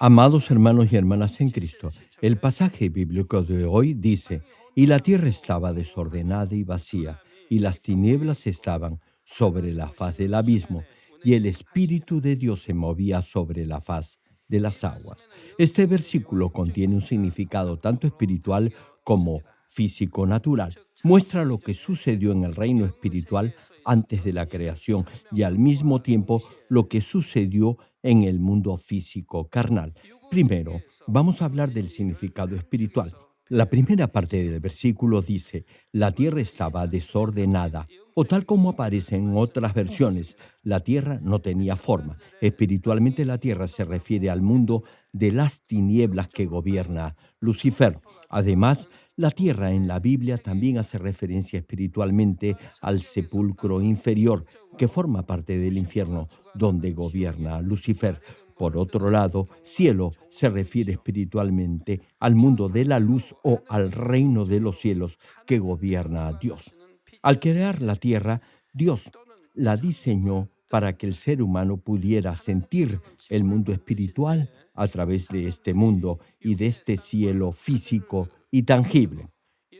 Amados hermanos y hermanas en Cristo, el pasaje bíblico de hoy dice, y la tierra estaba desordenada y vacía, y las tinieblas estaban sobre la faz del abismo, y el Espíritu de Dios se movía sobre la faz de las aguas. Este versículo contiene un significado tanto espiritual como físico-natural. Muestra lo que sucedió en el reino espiritual antes de la creación y al mismo tiempo lo que sucedió en el mundo físico carnal. Primero, vamos a hablar del significado espiritual. La primera parte del versículo dice, la tierra estaba desordenada, o tal como aparece en otras versiones, la tierra no tenía forma. Espiritualmente la tierra se refiere al mundo de las tinieblas que gobierna Lucifer. Además, la tierra en la Biblia también hace referencia espiritualmente al sepulcro inferior, que forma parte del infierno, donde gobierna Lucifer. Por otro lado, cielo se refiere espiritualmente al mundo de la luz o al reino de los cielos que gobierna a Dios. Al crear la tierra, Dios la diseñó para que el ser humano pudiera sentir el mundo espiritual a través de este mundo y de este cielo físico y tangible.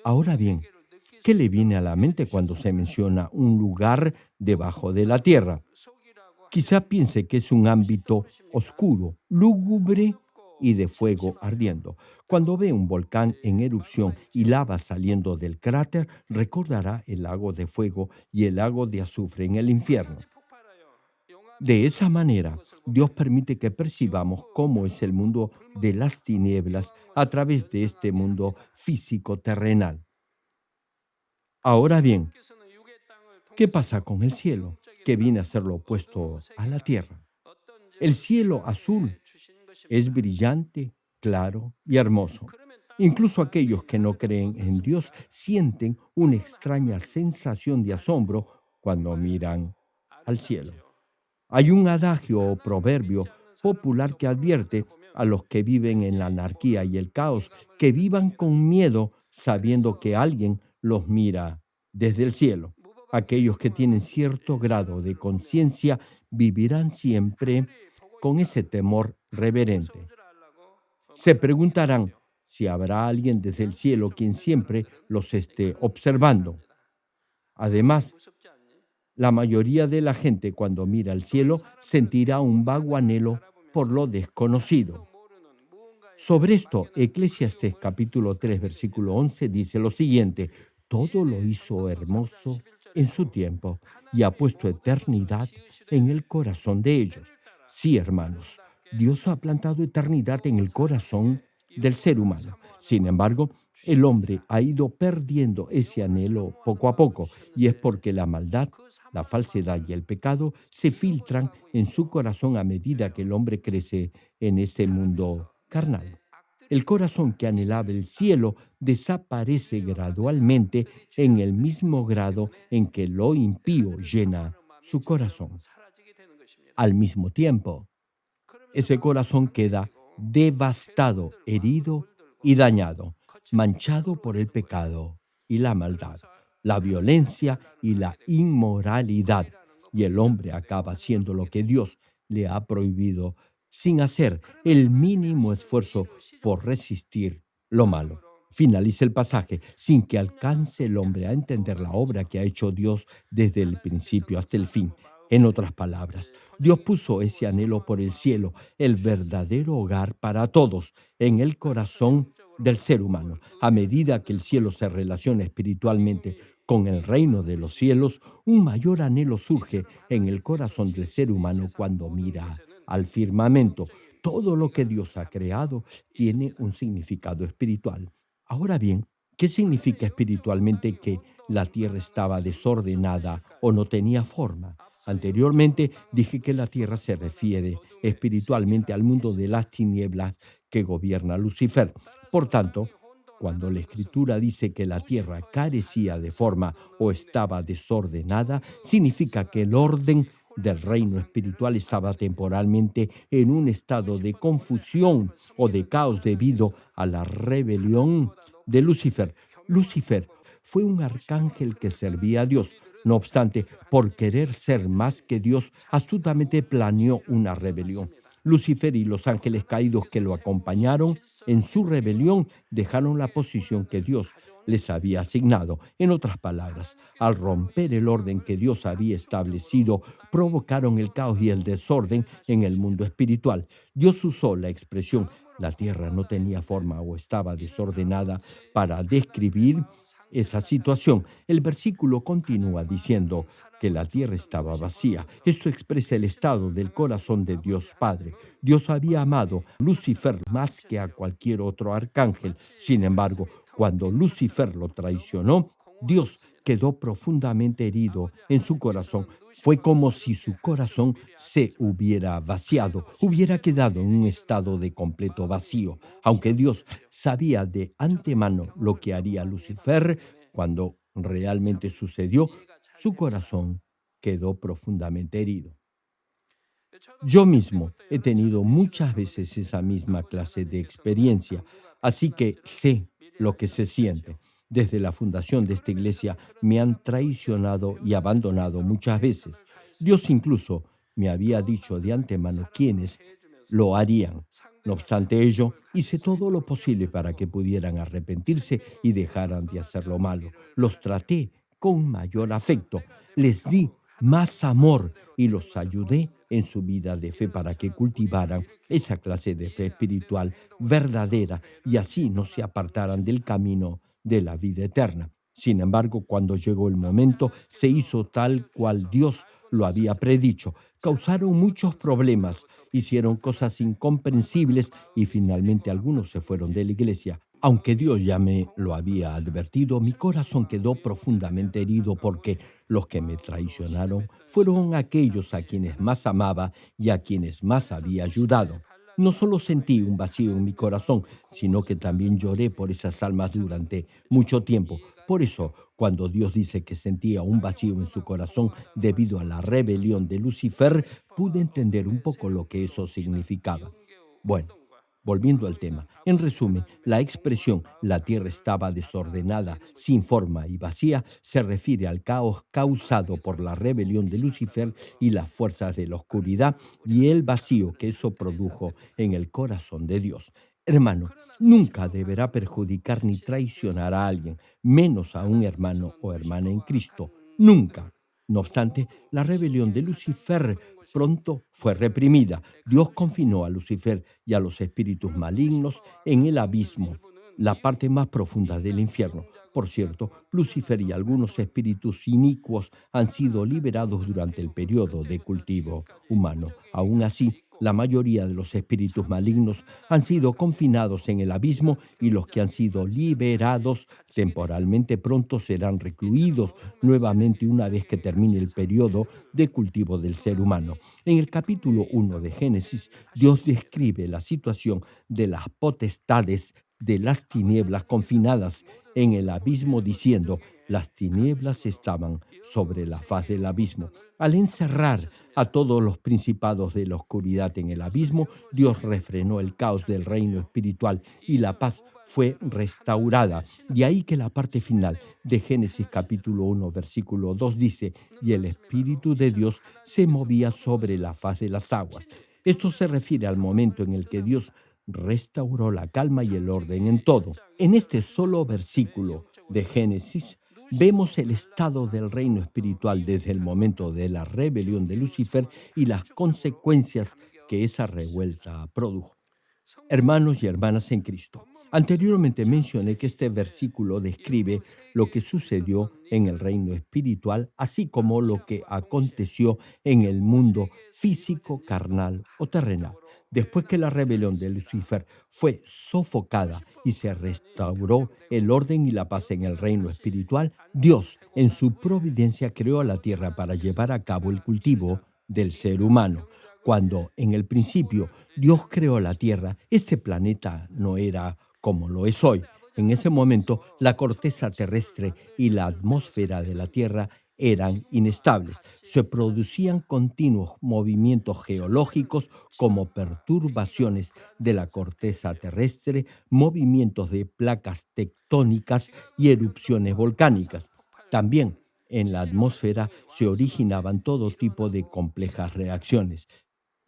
Ahora bien, ¿qué le viene a la mente cuando se menciona un lugar debajo de la tierra? Quizá piense que es un ámbito oscuro, lúgubre y de fuego ardiendo. Cuando ve un volcán en erupción y lava saliendo del cráter, recordará el lago de fuego y el lago de azufre en el infierno. De esa manera, Dios permite que percibamos cómo es el mundo de las tinieblas a través de este mundo físico terrenal. Ahora bien, ¿qué pasa con el cielo, que viene a ser lo opuesto a la tierra? El cielo azul es brillante, claro y hermoso. Incluso aquellos que no creen en Dios sienten una extraña sensación de asombro cuando miran al cielo. Hay un adagio o proverbio popular que advierte a los que viven en la anarquía y el caos que vivan con miedo sabiendo que alguien los mira desde el cielo. Aquellos que tienen cierto grado de conciencia vivirán siempre con ese temor reverente. Se preguntarán si habrá alguien desde el cielo quien siempre los esté observando. Además, la mayoría de la gente cuando mira al cielo sentirá un vago anhelo por lo desconocido. Sobre esto, Eclesiastes capítulo 3, versículo 11 dice lo siguiente, todo lo hizo hermoso en su tiempo y ha puesto eternidad en el corazón de ellos. Sí, hermanos, Dios ha plantado eternidad en el corazón del ser humano. Sin embargo, el hombre ha ido perdiendo ese anhelo poco a poco y es porque la maldad, la falsedad y el pecado se filtran en su corazón a medida que el hombre crece en este mundo carnal. El corazón que anhelaba el cielo desaparece gradualmente en el mismo grado en que lo impío llena su corazón. Al mismo tiempo, ese corazón queda devastado, herido y dañado manchado por el pecado y la maldad, la violencia y la inmoralidad, y el hombre acaba haciendo lo que Dios le ha prohibido sin hacer el mínimo esfuerzo por resistir lo malo. Finaliza el pasaje sin que alcance el hombre a entender la obra que ha hecho Dios desde el principio hasta el fin. En otras palabras, Dios puso ese anhelo por el cielo, el verdadero hogar para todos, en el corazón del ser humano. A medida que el cielo se relaciona espiritualmente con el reino de los cielos, un mayor anhelo surge en el corazón del ser humano cuando mira al firmamento. Todo lo que Dios ha creado tiene un significado espiritual. Ahora bien, ¿qué significa espiritualmente que la tierra estaba desordenada o no tenía forma? Anteriormente dije que la tierra se refiere espiritualmente al mundo de las tinieblas que gobierna Lucifer. Por tanto, cuando la escritura dice que la tierra carecía de forma o estaba desordenada, significa que el orden del reino espiritual estaba temporalmente en un estado de confusión o de caos debido a la rebelión de Lucifer. Lucifer fue un arcángel que servía a Dios. No obstante, por querer ser más que Dios, astutamente planeó una rebelión. Lucifer y los ángeles caídos que lo acompañaron en su rebelión dejaron la posición que Dios les había asignado. En otras palabras, al romper el orden que Dios había establecido, provocaron el caos y el desorden en el mundo espiritual. Dios usó la expresión la tierra no tenía forma o estaba desordenada para describir esa situación. El versículo continúa diciendo que la tierra estaba vacía. Esto expresa el estado del corazón de Dios Padre. Dios había amado a Lucifer más que a cualquier otro arcángel. Sin embargo, cuando Lucifer lo traicionó, Dios quedó profundamente herido en su corazón. Fue como si su corazón se hubiera vaciado, hubiera quedado en un estado de completo vacío. Aunque Dios sabía de antemano lo que haría Lucifer cuando realmente sucedió, su corazón quedó profundamente herido. Yo mismo he tenido muchas veces esa misma clase de experiencia, así que sé lo que se siente desde la fundación de esta iglesia me han traicionado y abandonado muchas veces. Dios incluso me había dicho de antemano quiénes lo harían. No obstante ello, hice todo lo posible para que pudieran arrepentirse y dejaran de hacer lo malo. Los traté con mayor afecto, les di más amor y los ayudé en su vida de fe para que cultivaran esa clase de fe espiritual verdadera y así no se apartaran del camino de la vida eterna. Sin embargo, cuando llegó el momento, se hizo tal cual Dios lo había predicho. Causaron muchos problemas, hicieron cosas incomprensibles y finalmente algunos se fueron de la iglesia. Aunque Dios ya me lo había advertido, mi corazón quedó profundamente herido porque los que me traicionaron fueron aquellos a quienes más amaba y a quienes más había ayudado. No solo sentí un vacío en mi corazón, sino que también lloré por esas almas durante mucho tiempo. Por eso, cuando Dios dice que sentía un vacío en su corazón debido a la rebelión de Lucifer, pude entender un poco lo que eso significaba. Bueno, Volviendo al tema, en resumen, la expresión la tierra estaba desordenada, sin forma y vacía se refiere al caos causado por la rebelión de Lucifer y las fuerzas de la oscuridad y el vacío que eso produjo en el corazón de Dios. Hermano, nunca deberá perjudicar ni traicionar a alguien, menos a un hermano o hermana en Cristo. Nunca. No obstante, la rebelión de Lucifer pronto fue reprimida. Dios confinó a Lucifer y a los espíritus malignos en el abismo, la parte más profunda del infierno. Por cierto, Lucifer y algunos espíritus inicuos han sido liberados durante el periodo de cultivo humano. Aún así, la mayoría de los espíritus malignos han sido confinados en el abismo y los que han sido liberados temporalmente pronto serán recluidos nuevamente una vez que termine el periodo de cultivo del ser humano. En el capítulo 1 de Génesis, Dios describe la situación de las potestades de las tinieblas confinadas en el abismo diciendo, las tinieblas estaban sobre la faz del abismo. Al encerrar a todos los principados de la oscuridad en el abismo, Dios refrenó el caos del reino espiritual y la paz fue restaurada. De ahí que la parte final de Génesis capítulo 1 versículo 2 dice, y el Espíritu de Dios se movía sobre la faz de las aguas. Esto se refiere al momento en el que Dios restauró la calma y el orden en todo. En este solo versículo de Génesis, vemos el estado del reino espiritual desde el momento de la rebelión de Lucifer y las consecuencias que esa revuelta produjo. Hermanos y hermanas en Cristo, anteriormente mencioné que este versículo describe lo que sucedió en el reino espiritual, así como lo que aconteció en el mundo físico, carnal o terrenal. Después que la rebelión de Lucifer fue sofocada y se restauró el orden y la paz en el reino espiritual, Dios en su providencia creó la tierra para llevar a cabo el cultivo del ser humano. Cuando en el principio Dios creó la tierra, este planeta no era como lo es hoy. En ese momento, la corteza terrestre y la atmósfera de la Tierra eran inestables. Se producían continuos movimientos geológicos como perturbaciones de la corteza terrestre, movimientos de placas tectónicas y erupciones volcánicas. También en la atmósfera se originaban todo tipo de complejas reacciones.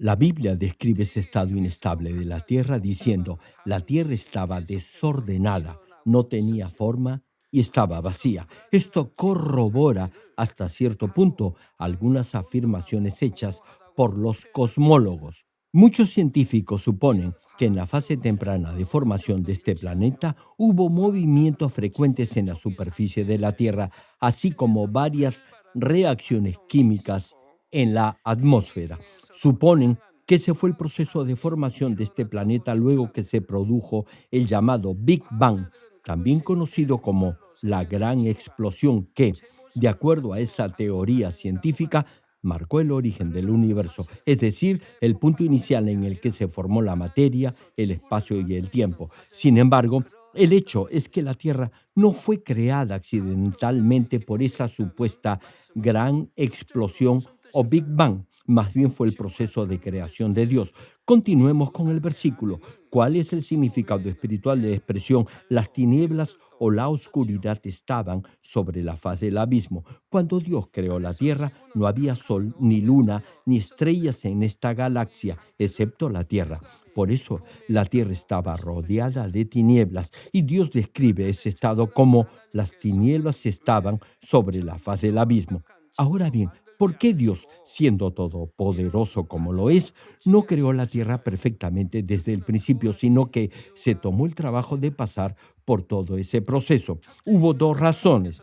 La Biblia describe ese estado inestable de la tierra diciendo, la tierra estaba desordenada, no tenía forma y estaba vacía. Esto corrobora hasta cierto punto algunas afirmaciones hechas por los cosmólogos. Muchos científicos suponen que en la fase temprana de formación de este planeta hubo movimientos frecuentes en la superficie de la Tierra, así como varias reacciones químicas en la atmósfera. Suponen que ese fue el proceso de formación de este planeta luego que se produjo el llamado Big Bang, también conocido como la gran explosión que, de acuerdo a esa teoría científica, marcó el origen del universo, es decir, el punto inicial en el que se formó la materia, el espacio y el tiempo. Sin embargo, el hecho es que la Tierra no fue creada accidentalmente por esa supuesta gran explosión o Big Bang, más bien fue el proceso de creación de Dios. Continuemos con el versículo. ¿Cuál es el significado espiritual de la expresión las tinieblas o la oscuridad estaban sobre la faz del abismo? Cuando Dios creó la tierra, no había sol, ni luna, ni estrellas en esta galaxia, excepto la tierra. Por eso la tierra estaba rodeada de tinieblas y Dios describe ese estado como las tinieblas estaban sobre la faz del abismo. Ahora bien, ¿Por qué Dios, siendo todopoderoso como lo es, no creó la tierra perfectamente desde el principio, sino que se tomó el trabajo de pasar por todo ese proceso? Hubo dos razones.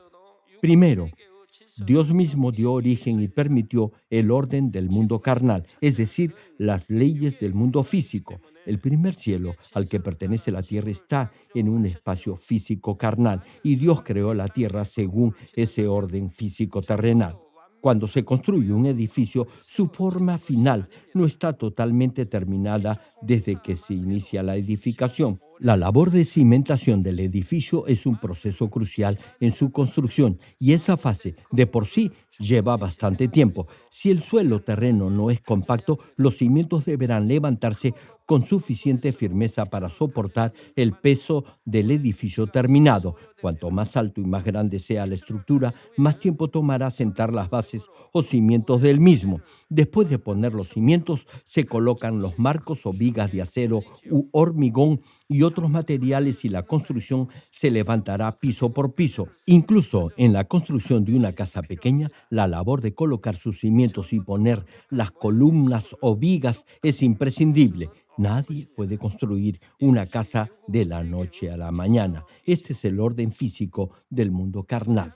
Primero, Dios mismo dio origen y permitió el orden del mundo carnal, es decir, las leyes del mundo físico. El primer cielo al que pertenece la tierra está en un espacio físico carnal y Dios creó la tierra según ese orden físico terrenal. Cuando se construye un edificio, su forma final no está totalmente terminada desde que se inicia la edificación. La labor de cimentación del edificio es un proceso crucial en su construcción y esa fase de por sí lleva bastante tiempo. Si el suelo terreno no es compacto, los cimientos deberán levantarse con suficiente firmeza para soportar el peso del edificio terminado. Cuanto más alto y más grande sea la estructura, más tiempo tomará sentar las bases o cimientos del mismo. Después de poner los cimientos, se colocan los marcos o vigas de acero u hormigón y otros materiales y la construcción se levantará piso por piso. Incluso en la construcción de una casa pequeña, la labor de colocar sus cimientos y poner las columnas o vigas es imprescindible. Nadie puede construir una casa de la noche a la mañana. Este es el orden físico del mundo carnal.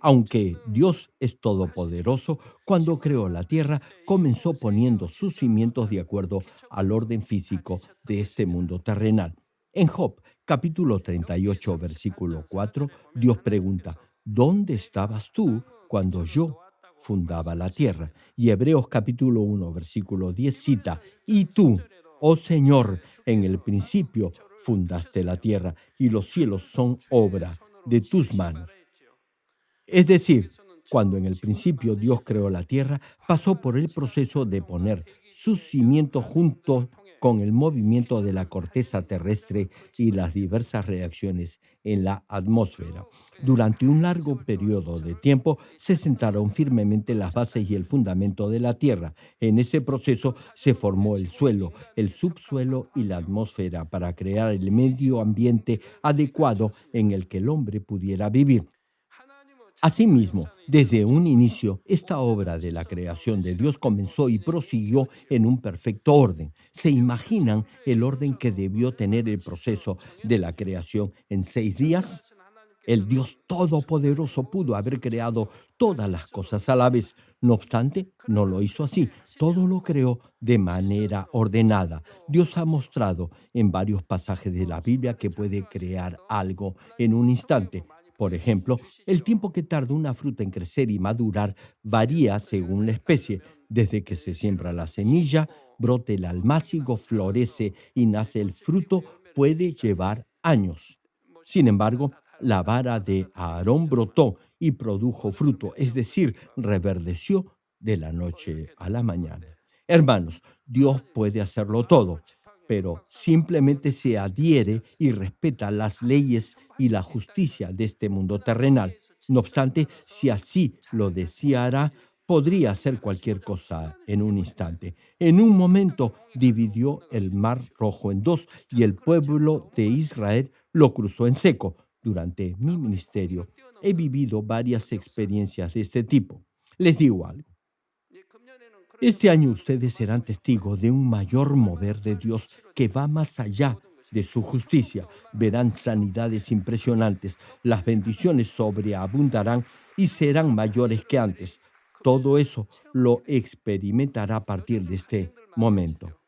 Aunque Dios es todopoderoso, cuando creó la tierra, comenzó poniendo sus cimientos de acuerdo al orden físico de este mundo terrenal. En Job, capítulo 38, versículo 4, Dios pregunta, ¿dónde estabas tú cuando yo fundaba la tierra? Y Hebreos capítulo 1, versículo 10 cita, ¿y tú? Oh Señor, en el principio fundaste la tierra y los cielos son obra de tus manos. Es decir, cuando en el principio Dios creó la tierra, pasó por el proceso de poner sus cimientos juntos con el movimiento de la corteza terrestre y las diversas reacciones en la atmósfera. Durante un largo periodo de tiempo se sentaron firmemente las bases y el fundamento de la Tierra. En ese proceso se formó el suelo, el subsuelo y la atmósfera para crear el medio ambiente adecuado en el que el hombre pudiera vivir. Asimismo, desde un inicio, esta obra de la creación de Dios comenzó y prosiguió en un perfecto orden. ¿Se imaginan el orden que debió tener el proceso de la creación en seis días? El Dios Todopoderoso pudo haber creado todas las cosas a la vez. No obstante, no lo hizo así. Todo lo creó de manera ordenada. Dios ha mostrado en varios pasajes de la Biblia que puede crear algo en un instante. Por ejemplo, el tiempo que tarda una fruta en crecer y madurar varía según la especie. Desde que se siembra la semilla, brote el almácigo, florece y nace el fruto, puede llevar años. Sin embargo, la vara de Aarón brotó y produjo fruto, es decir, reverdeció de la noche a la mañana. Hermanos, Dios puede hacerlo todo pero simplemente se adhiere y respeta las leyes y la justicia de este mundo terrenal. No obstante, si así lo deseara, podría hacer cualquier cosa en un instante. En un momento dividió el mar rojo en dos y el pueblo de Israel lo cruzó en seco. Durante mi ministerio he vivido varias experiencias de este tipo. Les digo algo. Este año ustedes serán testigos de un mayor mover de Dios que va más allá de su justicia. Verán sanidades impresionantes, las bendiciones sobreabundarán y serán mayores que antes. Todo eso lo experimentará a partir de este momento.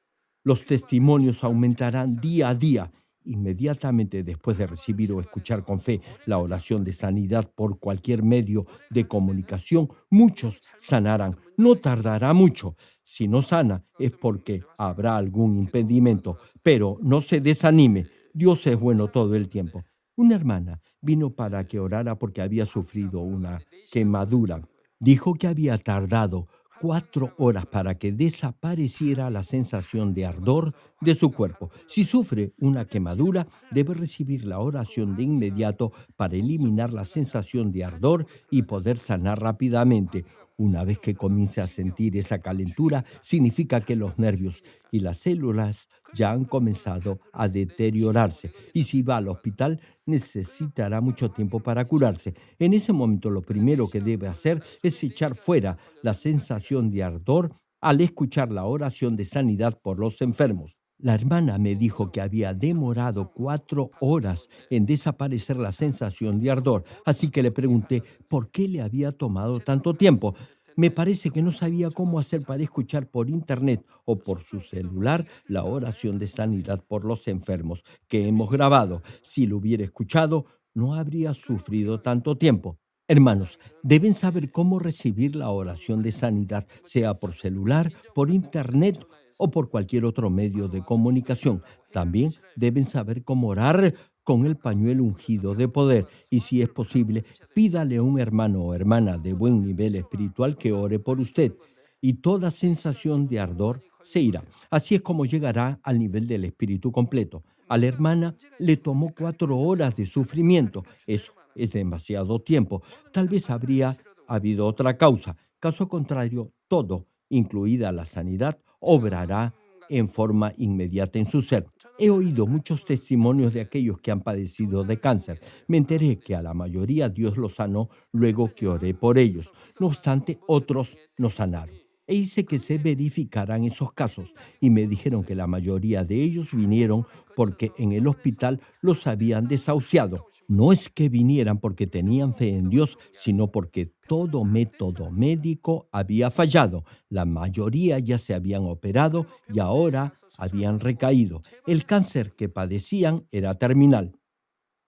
Los testimonios aumentarán día a día Inmediatamente después de recibir o escuchar con fe la oración de sanidad por cualquier medio de comunicación, muchos sanarán. No tardará mucho. Si no sana es porque habrá algún impedimento, pero no se desanime. Dios es bueno todo el tiempo. Una hermana vino para que orara porque había sufrido una quemadura. Dijo que había tardado cuatro horas para que desapareciera la sensación de ardor de su cuerpo. Si sufre una quemadura, debe recibir la oración de inmediato para eliminar la sensación de ardor y poder sanar rápidamente. Una vez que comience a sentir esa calentura, significa que los nervios y las células ya han comenzado a deteriorarse. Y si va al hospital, necesitará mucho tiempo para curarse. En ese momento lo primero que debe hacer es echar fuera la sensación de ardor al escuchar la oración de sanidad por los enfermos. La hermana me dijo que había demorado cuatro horas en desaparecer la sensación de ardor, así que le pregunté por qué le había tomado tanto tiempo. Me parece que no sabía cómo hacer para escuchar por internet o por su celular la oración de sanidad por los enfermos que hemos grabado. Si lo hubiera escuchado, no habría sufrido tanto tiempo. Hermanos, deben saber cómo recibir la oración de sanidad, sea por celular, por internet o por cualquier otro medio de comunicación. También deben saber cómo orar con el pañuelo ungido de poder y si es posible, pídale a un hermano o hermana de buen nivel espiritual que ore por usted y toda sensación de ardor se irá. Así es como llegará al nivel del espíritu completo. A la hermana le tomó cuatro horas de sufrimiento. Eso es demasiado tiempo. Tal vez habría habido otra causa. Caso contrario, todo, incluida la sanidad, obrará en forma inmediata en su ser. He oído muchos testimonios de aquellos que han padecido de cáncer. Me enteré que a la mayoría Dios los sanó luego que oré por ellos. No obstante, otros no sanaron. E hice que se verificaran esos casos y me dijeron que la mayoría de ellos vinieron porque en el hospital los habían desahuciado. No es que vinieran porque tenían fe en Dios, sino porque todo método médico había fallado. La mayoría ya se habían operado y ahora habían recaído. El cáncer que padecían era terminal.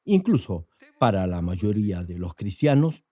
Incluso para la mayoría de los cristianos,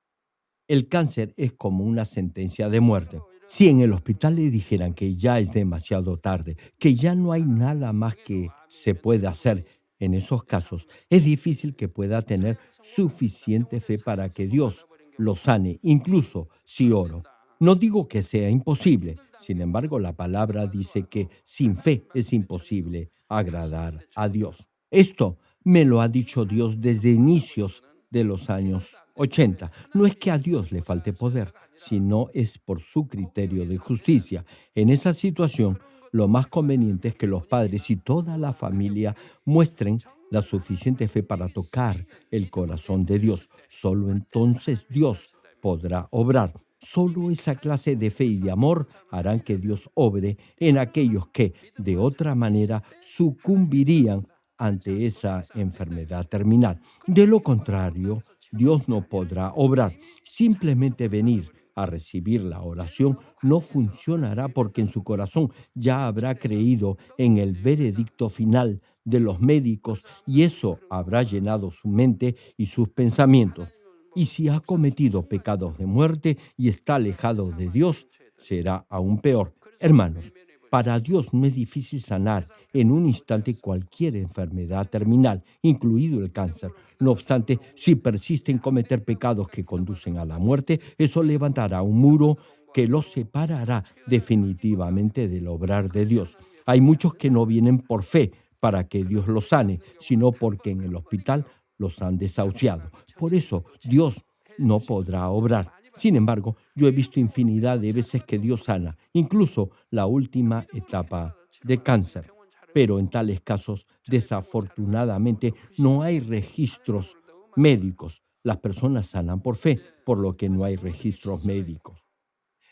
el cáncer es como una sentencia de muerte. Si en el hospital le dijeran que ya es demasiado tarde, que ya no hay nada más que se puede hacer en esos casos, es difícil que pueda tener suficiente fe para que Dios lo sane, incluso si oro. No digo que sea imposible, sin embargo la palabra dice que sin fe es imposible agradar a Dios. Esto me lo ha dicho Dios desde inicios de los años 80. No es que a Dios le falte poder, sino es por su criterio de justicia. En esa situación, lo más conveniente es que los padres y toda la familia muestren la suficiente fe para tocar el corazón de Dios. Solo entonces Dios podrá obrar. Solo esa clase de fe y de amor harán que Dios obre en aquellos que de otra manera sucumbirían ante esa enfermedad terminal. De lo contrario, Dios no podrá obrar. Simplemente venir a recibir la oración no funcionará porque en su corazón ya habrá creído en el veredicto final de los médicos y eso habrá llenado su mente y sus pensamientos. Y si ha cometido pecados de muerte y está alejado de Dios, será aún peor. Hermanos, para Dios no es difícil sanar en un instante cualquier enfermedad terminal, incluido el cáncer. No obstante, si persiste en cometer pecados que conducen a la muerte, eso levantará un muro que los separará definitivamente del obrar de Dios. Hay muchos que no vienen por fe para que Dios los sane, sino porque en el hospital los han desahuciado. Por eso Dios no podrá obrar. Sin embargo, yo he visto infinidad de veces que Dios sana, incluso la última etapa de cáncer. Pero en tales casos, desafortunadamente, no hay registros médicos. Las personas sanan por fe, por lo que no hay registros médicos.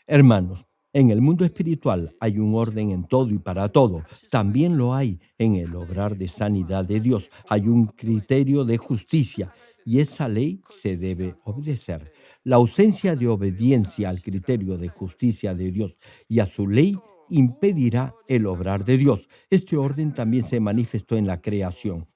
Hermanos, en el mundo espiritual hay un orden en todo y para todo. También lo hay en el obrar de sanidad de Dios. Hay un criterio de justicia y esa ley se debe obedecer. La ausencia de obediencia al criterio de justicia de Dios y a su ley impedirá el obrar de Dios. Este orden también se manifestó en la creación.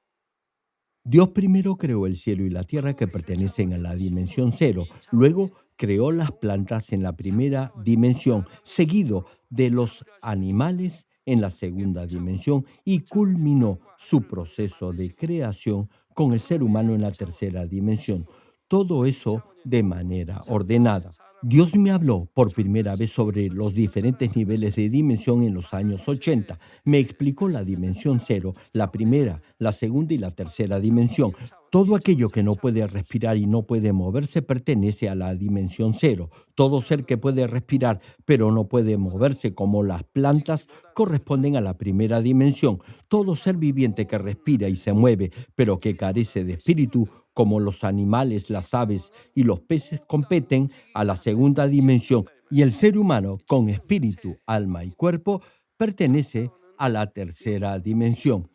Dios primero creó el cielo y la tierra que pertenecen a la dimensión cero. Luego creó las plantas en la primera dimensión, seguido de los animales en la segunda dimensión y culminó su proceso de creación con el ser humano en la tercera dimensión. Todo eso de manera ordenada. Dios me habló por primera vez sobre los diferentes niveles de dimensión en los años 80. Me explicó la dimensión cero, la primera, la segunda y la tercera dimensión. Todo aquello que no puede respirar y no puede moverse pertenece a la dimensión cero. Todo ser que puede respirar pero no puede moverse como las plantas corresponden a la primera dimensión. Todo ser viviente que respira y se mueve pero que carece de espíritu como los animales, las aves y los peces competen a la segunda dimensión y el ser humano con espíritu, alma y cuerpo pertenece a la tercera dimensión.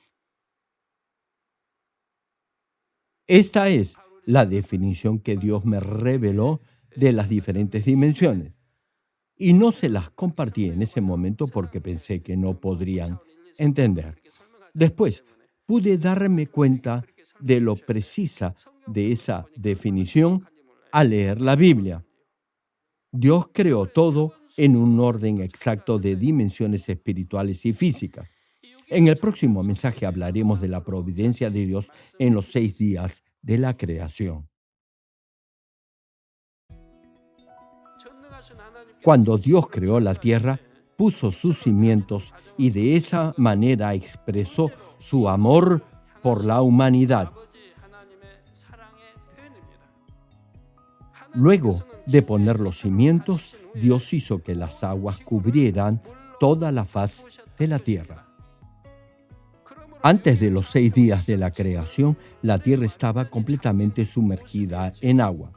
Esta es la definición que Dios me reveló de las diferentes dimensiones. Y no se las compartí en ese momento porque pensé que no podrían entender. Después pude darme cuenta de lo precisa de esa definición al leer la Biblia. Dios creó todo en un orden exacto de dimensiones espirituales y físicas. En el próximo mensaje hablaremos de la providencia de Dios en los seis días de la creación. Cuando Dios creó la tierra, puso sus cimientos y de esa manera expresó su amor por la humanidad. Luego de poner los cimientos, Dios hizo que las aguas cubrieran toda la faz de la tierra. Antes de los seis días de la creación, la tierra estaba completamente sumergida en agua.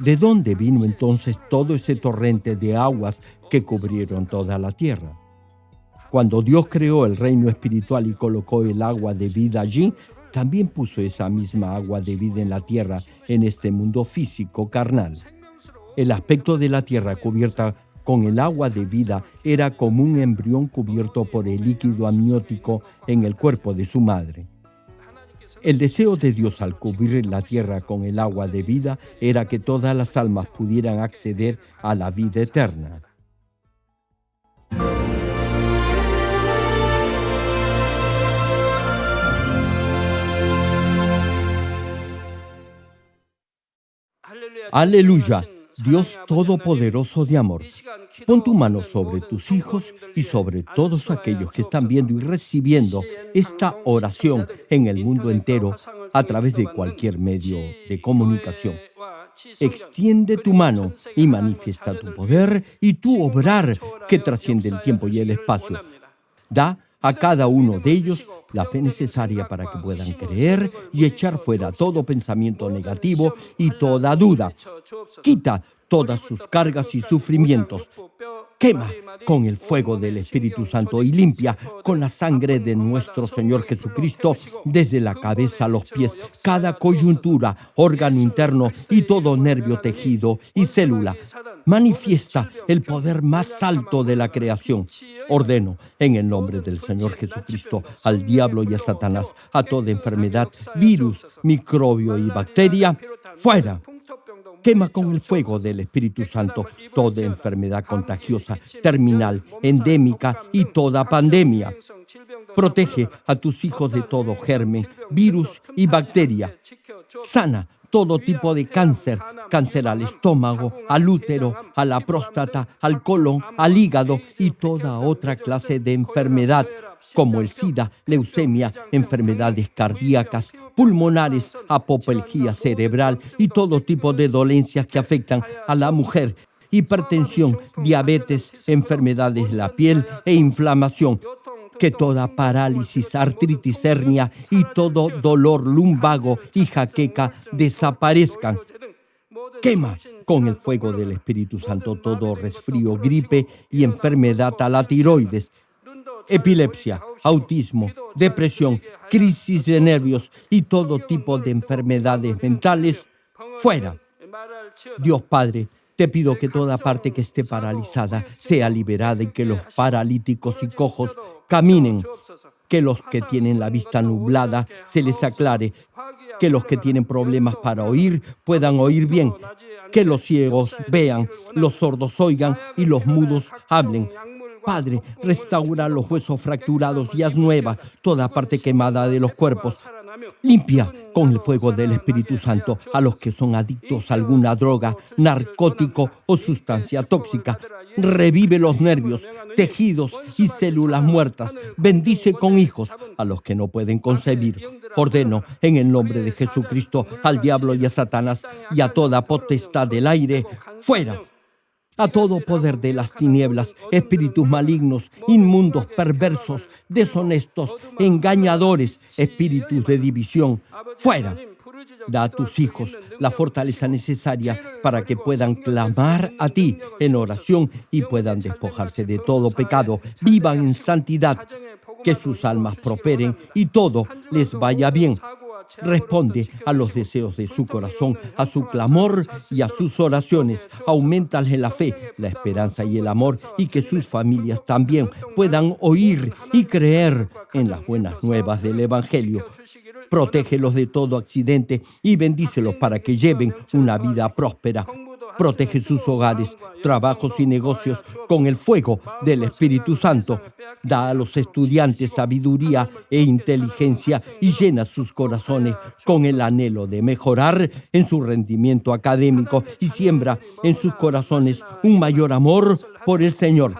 ¿De dónde vino entonces todo ese torrente de aguas que cubrieron toda la tierra? Cuando Dios creó el reino espiritual y colocó el agua de vida allí, también puso esa misma agua de vida en la tierra, en este mundo físico carnal. El aspecto de la tierra cubierta con el agua de vida era como un embrión cubierto por el líquido amniótico en el cuerpo de su madre. El deseo de Dios al cubrir la tierra con el agua de vida era que todas las almas pudieran acceder a la vida eterna. Aleluya, Dios Todopoderoso de amor. Pon tu mano sobre tus hijos y sobre todos aquellos que están viendo y recibiendo esta oración en el mundo entero a través de cualquier medio de comunicación. Extiende tu mano y manifiesta tu poder y tu obrar que trasciende el tiempo y el espacio. Da a cada uno de ellos la fe necesaria para que puedan creer y echar fuera todo pensamiento negativo y toda duda. Quita todas sus cargas y sufrimientos. Quema con el fuego del Espíritu Santo y limpia con la sangre de nuestro Señor Jesucristo desde la cabeza a los pies cada coyuntura, órgano interno y todo nervio, tejido y célula. Manifiesta el poder más alto de la creación. Ordeno en el nombre del Señor Jesucristo al diablo y a Satanás, a toda enfermedad, virus, microbio y bacteria, fuera Quema con el fuego del Espíritu Santo toda enfermedad contagiosa, terminal, endémica y toda pandemia. Protege a tus hijos de todo germen, virus y bacteria. Sana todo tipo de cáncer, cáncer al estómago, al útero, a la próstata, al colon, al hígado y toda otra clase de enfermedad como el SIDA, leucemia, enfermedades cardíacas, pulmonares, apoplejía cerebral y todo tipo de dolencias que afectan a la mujer hipertensión, diabetes, enfermedades de la piel e inflamación. Que toda parálisis, artritis, hernia y todo dolor lumbago y jaqueca desaparezcan. Quema con el fuego del Espíritu Santo todo resfrío, gripe y enfermedad a la tiroides, epilepsia, autismo, depresión, crisis de nervios y todo tipo de enfermedades mentales, fuera. Dios Padre, te pido que toda parte que esté paralizada sea liberada y que los paralíticos y cojos caminen, que los que tienen la vista nublada se les aclare, que los que tienen problemas para oír puedan oír bien, que los ciegos vean, los sordos oigan y los mudos hablen. Padre, restaura los huesos fracturados y haz nueva toda parte quemada de los cuerpos. Limpia con el fuego del Espíritu Santo a los que son adictos a alguna droga, narcótico o sustancia tóxica. Revive los nervios, tejidos y células muertas. Bendice con hijos a los que no pueden concebir. Ordeno en el nombre de Jesucristo al diablo y a Satanás y a toda potestad del aire, fuera a todo poder de las tinieblas, espíritus malignos, inmundos, perversos, deshonestos, engañadores, espíritus de división, fuera. Da a tus hijos la fortaleza necesaria para que puedan clamar a ti en oración y puedan despojarse de todo pecado, vivan en santidad, que sus almas prosperen y todo les vaya bien Responde a los deseos de su corazón, a su clamor y a sus oraciones. Aumentale la fe, la esperanza y el amor y que sus familias también puedan oír y creer en las buenas nuevas del Evangelio. Protégelos de todo accidente y bendícelos para que lleven una vida próspera. Protege sus hogares, trabajos y negocios con el fuego del Espíritu Santo. Da a los estudiantes sabiduría e inteligencia y llena sus corazones con el anhelo de mejorar en su rendimiento académico y siembra en sus corazones un mayor amor por el Señor.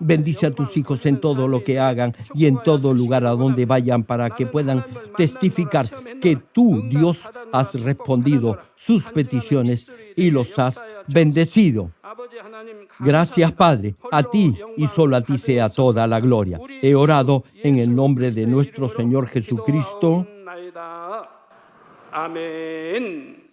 Bendice a tus hijos en todo lo que hagan y en todo lugar a donde vayan para que puedan testificar que tú, Dios, has respondido sus peticiones y los has bendecido. Gracias, Padre. A ti y solo a ti sea toda la gloria. He orado en el nombre de nuestro Señor Jesucristo. Amén.